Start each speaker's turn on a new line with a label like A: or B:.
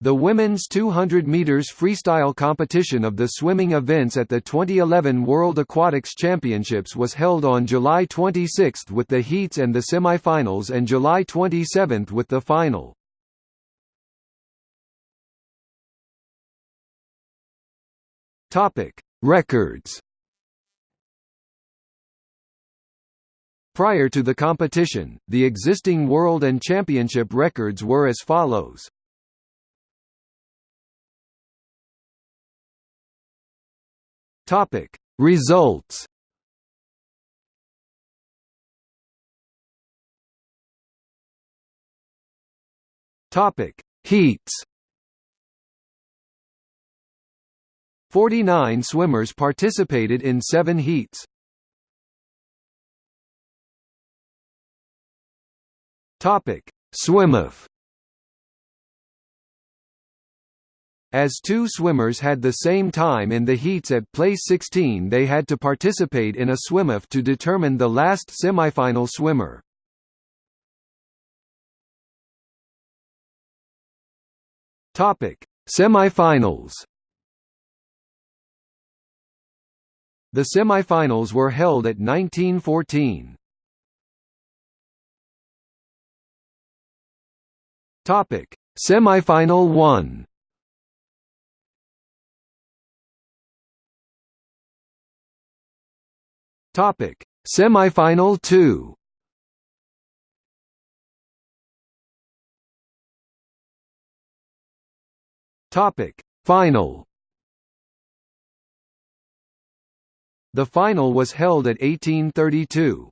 A: The women's 200 meters freestyle competition of the swimming events at the 2011 World Aquatics Championships was held on July 26 with the heats and the semifinals and July 27 with the final. Topic: Records. Prior to the competition, the existing world and championship records were as follows. Topic. Results. Topic. Heats. 49 swimmers participated in 7 heats. Topic. Swim-off As two swimmers had the same time in the heats at place 16 they had to participate in a swim-off to determine the last semifinal swimmer. Semifinals. The semifinals were held at 1914. Topic: Semifinal 1. Topic: Semifinal 2. Topic: Final. The final was held at 1832.